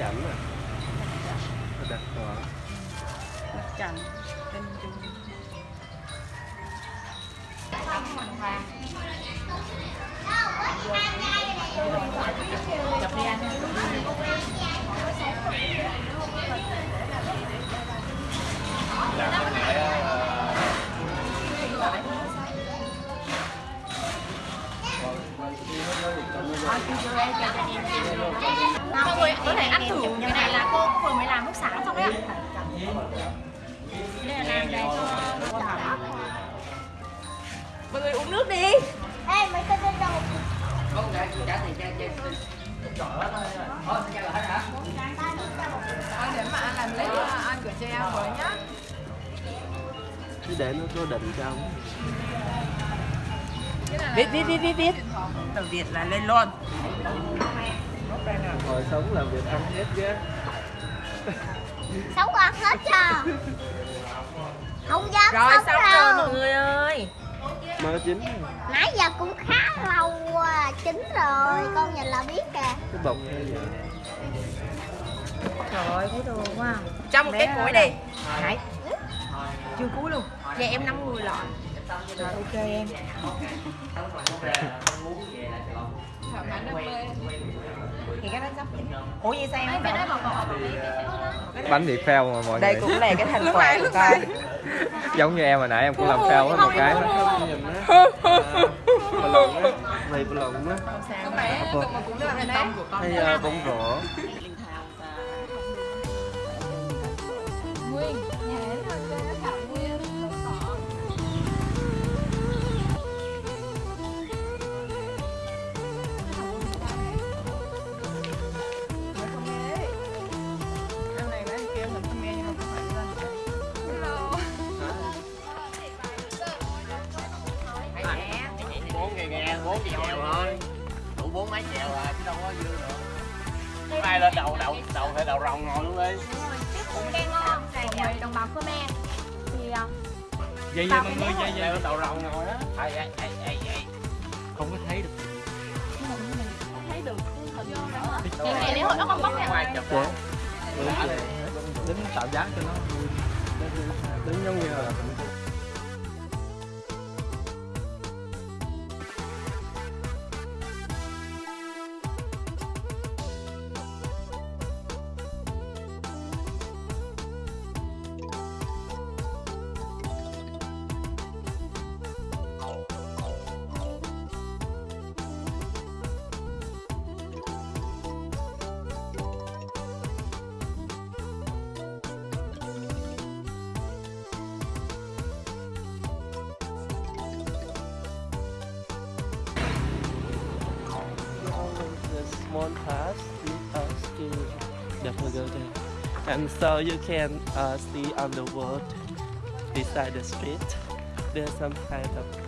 จันเลยน่ระดักสองรักจันเป็นจุง ทำขนมค่ะ Mọi người có thể ăn thử cái này là cô vừa mới làm lúc sáng xong đấy ạ. Đây là làm đây cho Mọi người uống nước đi. Ê, mấy tên lên đầu anh để mà anh làm lấy anh của cho em với nhá. Để nó có định trong viết viết viết viết viết từ việt là lên luôn. Hồi sống làm việc ăn hết chứ. Sống ăn hết cho Không dám Rồi sống xong rồi đâu. mọi người ơi. Mơ chín Nãy giờ cũng khá lâu à, chín rồi Con nhìn là biết kìa. Cái bông hay vậy Trời ơi thấy thương quá. Cho một Bé cái cuối ơi. đi. Hải chưa cuối luôn. Dạ em 50 lọ rồi ok em. Thì cái đó sắp ủa vậy sao em bánh thì fail mà mọi đây người. cũng là cái thành quả của con giống như em hồi nãy em cũng làm fail hết một cái bờ lồng á này bờ lồng á hay ờ, bông rổ. Bốn chèo thôi. đủ bốn mấy chèo à chứ đâu có dư nữa. Ai lên đầu đầu đầu phải đầu rồng ngồi luôn đi. Cũng đang ngon này đồng bào Khmer Thì à, vậy vậy mọi cái người vậy vậy. Lên đầu rồng ngồi á ai ai ai ai ai. Không có thấy được. Những ngày lễ hội nó không có nè ngoài chụp Dạ. đứng tạo dáng cho nó. Đứng giống như là the path lead us to go there. And so you can uh, see on the road beside the street, there's some kind of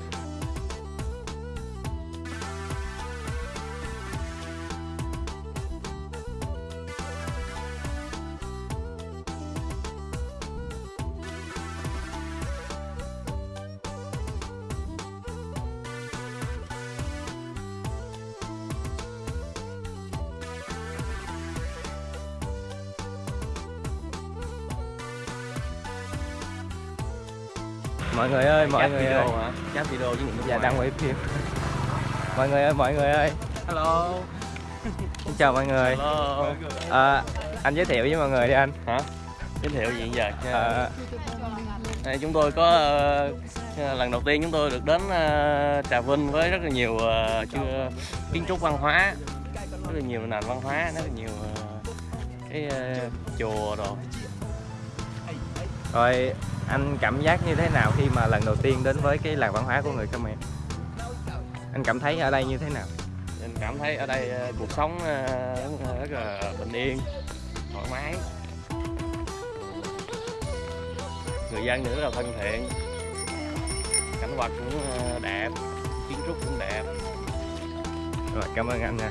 mọi người ơi mọi người ơi. hả? Chat video với những dạ đang quay phim. Mọi người ơi mọi người ơi. Hello. Xin chào mọi người. Hello. À, anh giới thiệu với mọi người đi anh. Hả? Giới thiệu gì giờ à, Đây, chúng tôi có ờ, lần đầu tiên chúng tôi được đến ờ, Trà Vinh với rất là nhiều ờ, chưa kiến trúc văn hóa rất là nhiều nền văn hóa rất là nhiều ờ, cái ờ, chùa rồi rồi anh cảm giác như thế nào khi mà lần đầu tiên đến với cái làng văn hóa của người Khmer? Anh cảm thấy ở đây như thế nào? Mình cảm thấy ở đây ờ, cuộc sống ờ, rất là bình yên thoải mái. Người dân rất là thân thiện. Cảnh vật cũng ờ, đẹp kiến trúc cũng đẹp. Rồi cảm ơn anh nha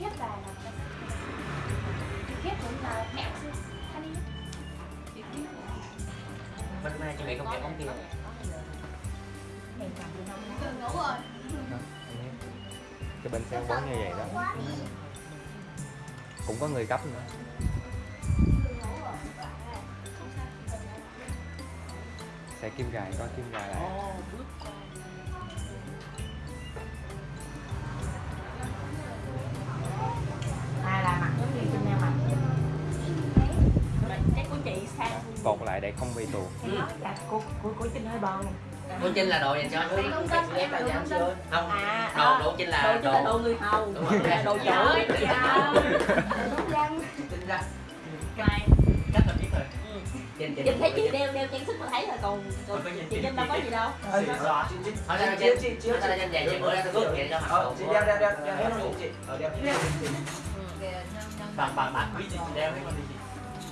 bí thiết là là bí thiết giống là mẹo xưa thanh đi bên mai chị mẹ không kẹp bóng kia Đường ngấu rồi. Cái bên xe quấn như vậy đó. cũng có người cấp nữa. Xe kim gài có kim gài lại chị sang cột lại để không bị tuột. Là cô cô cô Trinh hơi bòn Quân Trinh là đồ dành cho Đồ ghép đồ nông dân. Không, à đồ đồ Trinh là đồ đồ. người hầu. Đúng rồi. đồ chủ chị à. Trinh ra Này, chắc là biết rồi. Trinh Trinh Chị thấy chị đeo đeo trang sức mà thấy là còn còn chị Trinh đâu có gì đâu Hỏi ra Trinh Trinh Hỏi ra Trinh về chị bữa ra tôi bước vậy cho mặt đồ chị đeo đeo đeo đeo hết luôn chị ở đeo Bằng bằng bản quý chị đeo hay con đi chị. ô dài ba cái quỷ nhưng mà chị có đầy ờ cái đó phải là chị mình phải là biết Bảy miếng đất này. ờ đúng rồi đó mà nếu mà Bảy Ờ, nhiều nhiều nhiều giấy giấy của miếng thứ nhất nè miếng thứ hai nè miếng thứ ba nè còn thôi đi sao Dạ, yếu. Giữa ốc bơ. Kỳ chưa? Tại vì cái này tại vì Giới cái này thiệu đồ cung đình thôi nè, đồ cung đình rồi chị đeo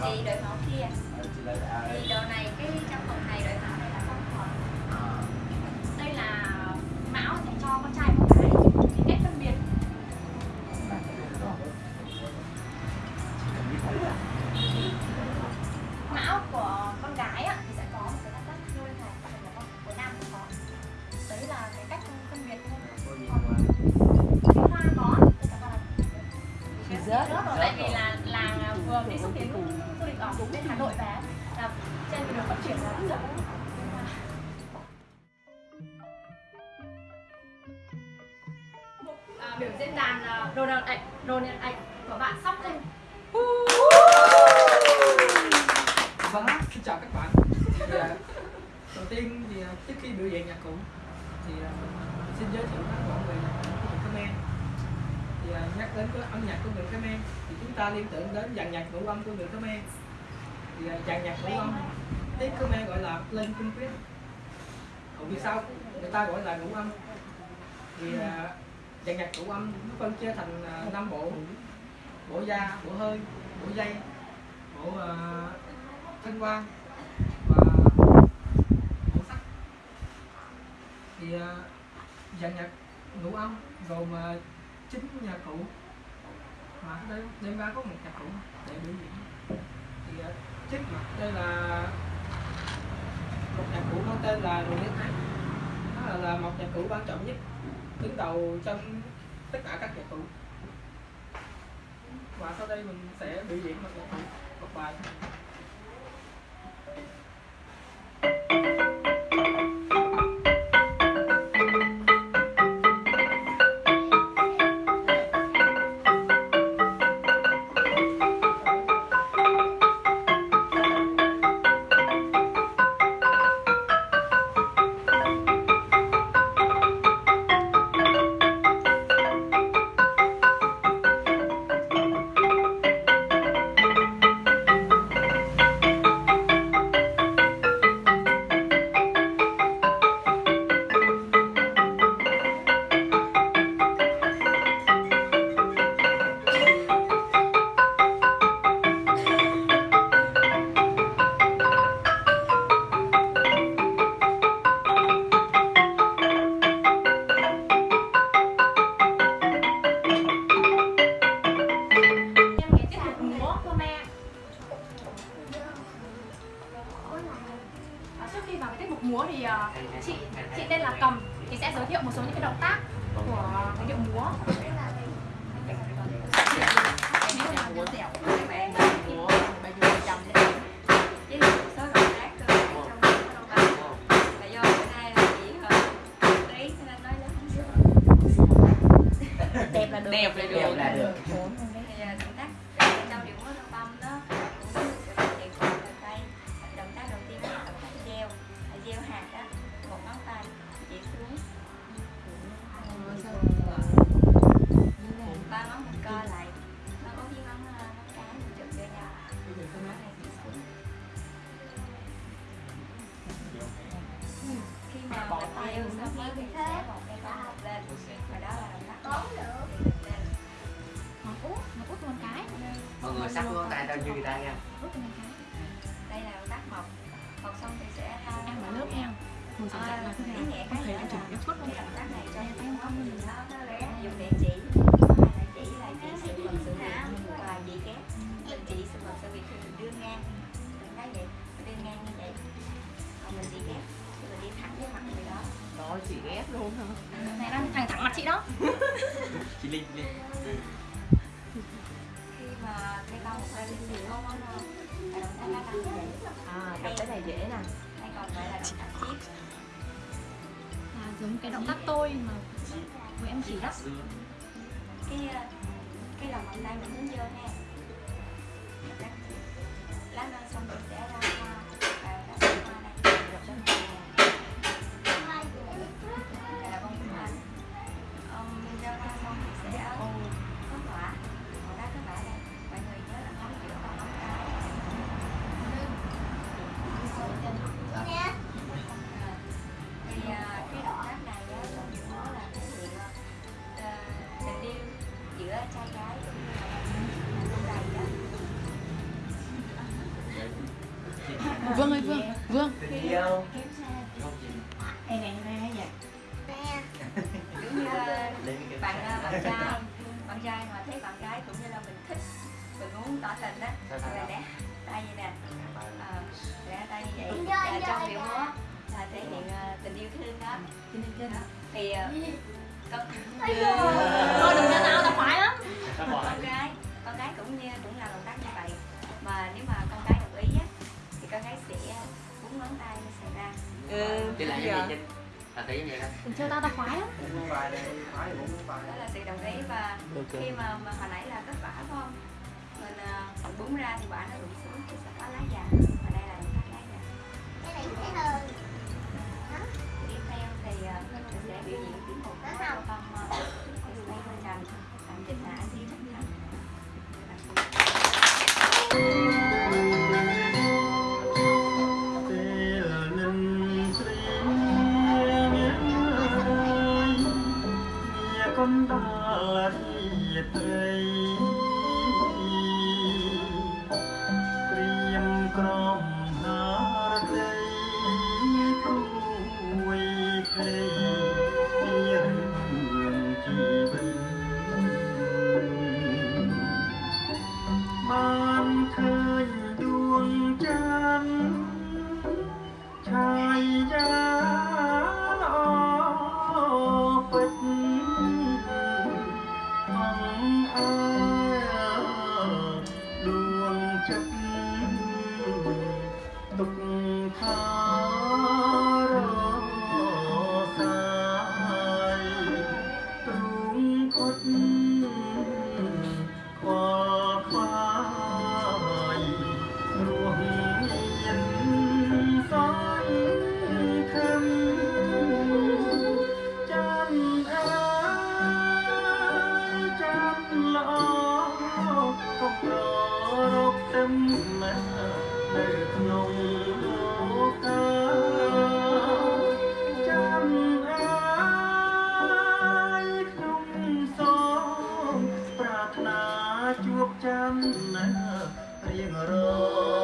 chị lấy kia. Thì đồ này, cái trong phòng này đợi máu rớt Rớt tại vì là là vừa đi xúc tiến du lịch ở cũng đến Hà Nội về. Là trên đường vận chuyển là rất rộng à, biểu diễn đàn à, đồ đàn ảnh đồ đàn ảnh của bạn sóc lên Vâng, xin chào các bạn. Thì, à, đầu tiên thì à, trước khi biểu diễn nhạc cụ thì à, xin giới thiệu các bạn về nhạc cụ của người à, nhắc đến cái âm nhạc của người Khmer thì chúng ta liên tưởng đến dàn nhạc ngũ âm của người Khmer. Thì à, dàn nhạc ngũ âm tiếng Khmer gọi là lên kinh quyết. Còn vì sao người ta gọi là ngũ âm? Thì à, dàn nhạc ngũ âm nó phân chia thành à, năm bộ bộ da, bộ hơi, bộ dây, bộ uh, thanh quan và bộ sắc thì uh, dàn nhạc ngũ âm gồm uh, chín nhà cụ. Mà đêm, đêm ba có một nhà cụ để biểu diễn. Thì ờ, trước mặt đây là một nhà cụ có tên là đồ nhất ái. Nó là, là một nhà cụ quan trọng nhất đứng đầu trong tất cả các nhà cụ. Và sau đây mình sẽ biểu diễn một nhạc cụ một bài. Đẹp là được Đẹp là được. Đẹp là được. Sắc của tay tao như người ta nha đây là tác mộc. Mộc xong thì sẽ ăn ở lớp nha. Mùi sẵn sàng là thể nghĩa có thể là cái động tác này cho Em không? mình nó nó dùng để chỉ. Là chỉ là chỉ sự vật sự việc. Và chỉ kép. Chỉ sự vật sự việc thì mình đưa ngang. Mình thấy vậy. Đưa ngang như vậy. Còn mình chỉ thì mình đi thẳng với mặt người đó. Rồi chị ghét luôn hả? Này đang thẳng thẳng mặt chị đó. Chị linh linh À, gặp cái này dễ nè hay còn gọi là động tác chip là giống cái động tác tôi mà của em chỉ đó cái ờ, cái lòng bàn tay mình hướng vô nè Động tác chip. lá nâng xong rồi sẽ ra thì ờ, con Thôi đừng ra tao tao phải lắm. Con gái con gái cũng như cũng làm động tác như vậy. Mà nếu mà con gái đồng ý á thì con gái sẽ búng ngón tay nó sẽ ra. Ừ, lại bây như vậy Trinh là thấy như vậy đó. Đừng chơi tao tao khoái lắm. Đây đó là sự đồng ý và khi mà, mà hồi nãy là kết quả phải không? Mình uh, búng ra thì quả nó rụng xuống thì sẽ có lá già chăm riêng rồi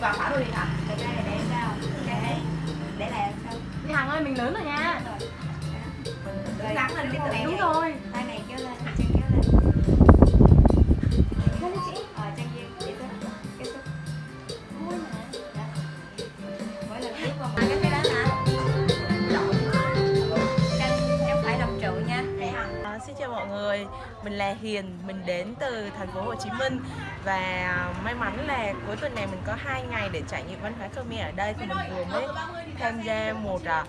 vào thả tôi đi hả ra là để sao? Để để làm sao? đi hằng ơi mình lớn rồi nha Rồi, nắng lên cái tay đúng này- rồi Tay này kéo lên, chân kéo lên. Ờ, chân duyên, để tôi cái sức. Mỗi lần tiếp một cái cái đó hả? Chân chân phải đồng trụ nha. Để hằng. À, xin chào mọi người, mình là Hiền, mình đến từ thành phố Hồ Chí Minh. Và à, may mắn là cuối tuần này mình có hai ngày để trải nghiệm văn hóa Khmer ở đây. Thì mình vừa mới tham gia một à,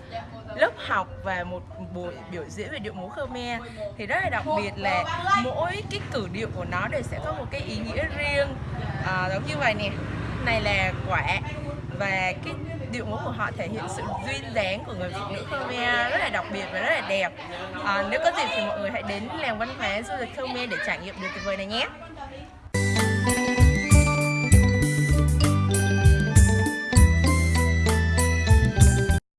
lớp học và một buổi biểu diễn về điệu múa Khmer. Thì rất là đặc biệt là mỗi cái cử điệu của nó đều sẽ có một cái ý nghĩa riêng. À, giống như vậy nè. Này là quả. Và cái điệu múa của họ thể hiện sự duyên dáng của người phụ nữ Khmer rất là đặc biệt và rất là đẹp. À, nếu có dịp thì mọi người hãy đến làng văn hóa du lịch Khmer để trải nghiệm điều tuyệt vời này nhé.